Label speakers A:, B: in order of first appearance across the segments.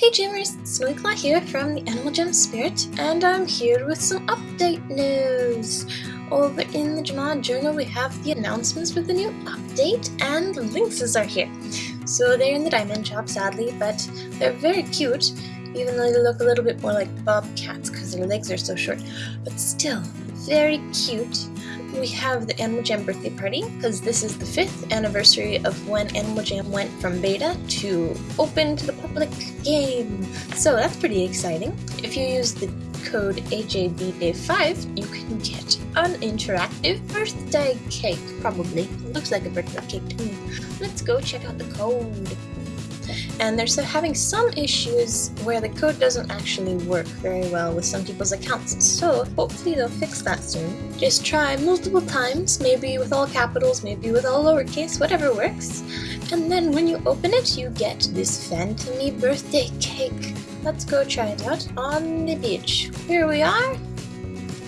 A: Hey Jammers, Snowyclaw here from the Animal Jam Spirit, and I'm here with some update news. Over in the Jamaa Journal we have the announcements for the new update, and Lynxes are here. So they're in the diamond shop sadly, but they're very cute, even though they look a little bit more like bobcats because their legs are so short. But still, very cute we have the Animal Jam birthday party because this is the fifth anniversary of when Animal Jam went from beta to open to the public game. So that's pretty exciting. If you use the code AJBDay5, you can get an interactive birthday cake, probably. Looks like a birthday cake to me. Let's go check out the code and they're having some issues where the code doesn't actually work very well with some people's accounts, so hopefully they'll fix that soon. Just try multiple times, maybe with all capitals, maybe with all lowercase, whatever works, and then when you open it, you get this Phantomy birthday cake. Let's go try it out on the beach. Here we are.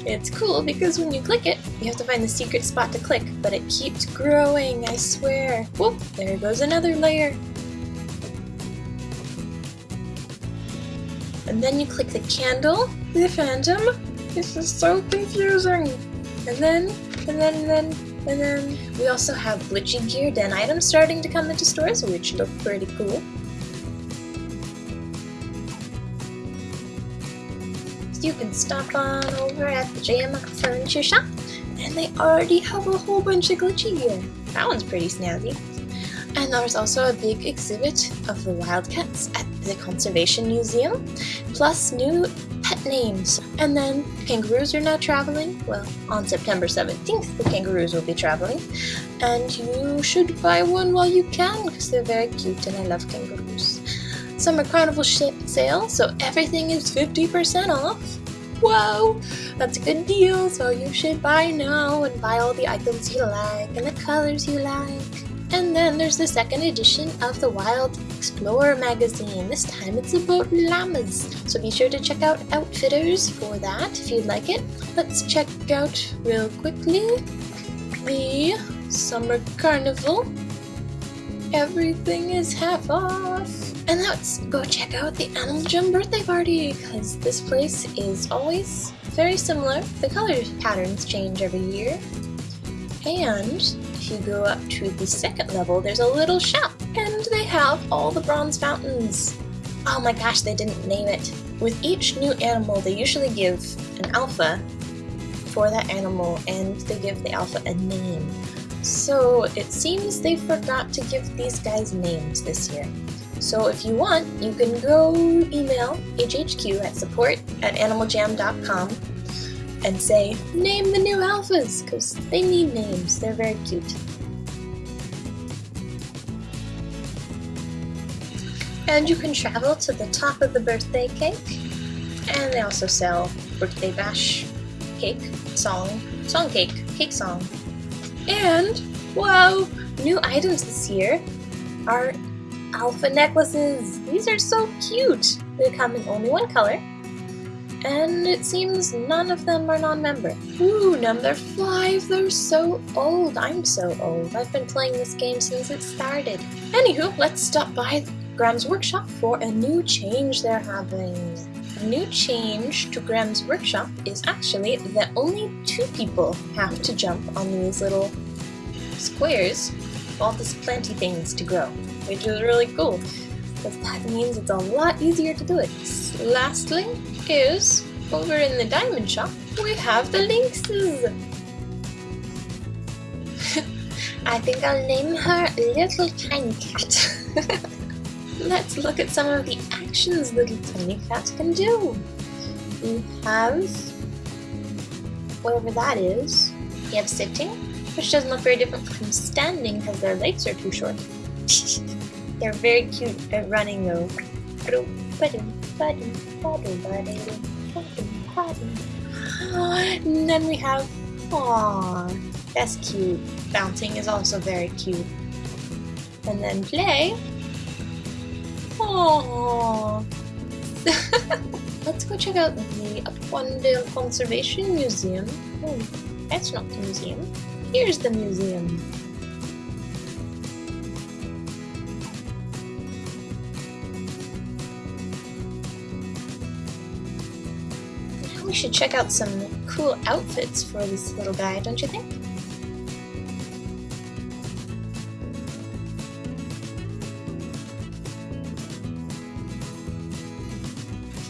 A: It's cool because when you click it, you have to find the secret spot to click, but it keeps growing, I swear. Whoop, there goes another layer. And then you click the candle, the phantom. This is so confusing. And then, and then, and then, and then we also have glitchy gear den items starting to come into stores, which look pretty cool. You can stop on over at the JM Furniture Shop, and they already have a whole bunch of glitchy gear. That one's pretty snazzy. And there's also a big exhibit of the wildcats at the Conservation Museum, plus new pet names. And then kangaroos are now traveling. Well, on September 17th, the kangaroos will be traveling. And you should buy one while you can, because they're very cute and I love kangaroos. Summer Carnival sale, so everything is 50% off. Wow, that's a good deal, so you should buy now and buy all the items you like and the colors you like. And then there's the second edition of the Wild Explorer magazine. This time it's about llamas. So be sure to check out Outfitters for that if you'd like it. Let's check out real quickly the Summer Carnival. Everything is half off. And let's go check out the Animal Jam birthday party because this place is always very similar. The color patterns change every year. And if you go up to the second level, there's a little shop, and they have all the bronze fountains. Oh my gosh, they didn't name it. With each new animal, they usually give an alpha for that animal, and they give the alpha a name. So it seems they forgot to give these guys names this year. So if you want, you can go email AJHQ at support at animaljam.com and say, name the new alphas, because they need names. They're very cute. And you can travel to the top of the birthday cake. And they also sell birthday bash cake, song, song cake, cake song. And, wow, new items this year are alpha necklaces. These are so cute. They come in only one color, and it seems none of them are non-member. Ooh, number five, they're so old. I'm so old. I've been playing this game since it started. Anywho, let's stop by Graham's Workshop for a new change they're having. A new change to Graham's Workshop is actually that only two people have to jump on these little squares, all these planty things to grow, which is really cool because that means it's a lot easier to do it. Lastly is, over in the diamond shop, we have the lynxes. I think I'll name her Little Tiny Cat. Let's look at some of the actions Little Tiny Cat can do. We have, whatever that is, we have sitting, which doesn't look very different from standing because their legs are too short. They're very cute at running though. And then we have, aww, that's cute. Bouncing is also very cute. And then play. Aww. Let's go check out the Appondale Conservation Museum. Oh, that's not the museum. Here's the museum. Should check out some cool outfits for this little guy, don't you think?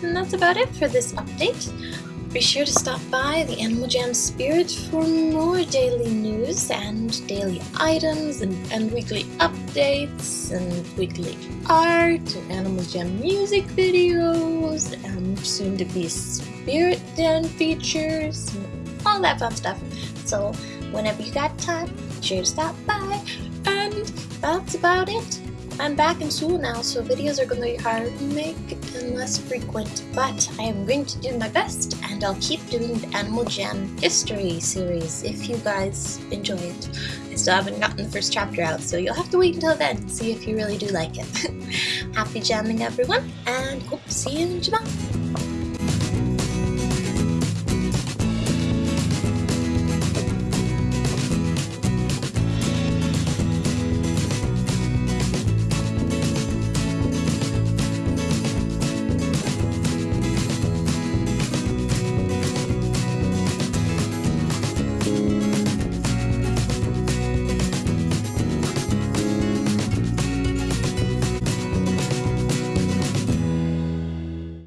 A: And that's about it for this update. Be sure to stop by the Animal Jam Spirit for more daily news and daily items and, and weekly updates and weekly art and Animal Jam music videos and soon to be Spirit Den features and all that fun stuff. So whenever you got time, be sure to stop by and that's about it. I'm back in school now, so videos are going to be harder to make and less frequent, but I am going to do my best, and I'll keep doing the Animal Jam History series if you guys enjoy it. I still haven't gotten the first chapter out, so you'll have to wait until then to see if you really do like it. Happy jamming, everyone, and hope to see you in Jamaa.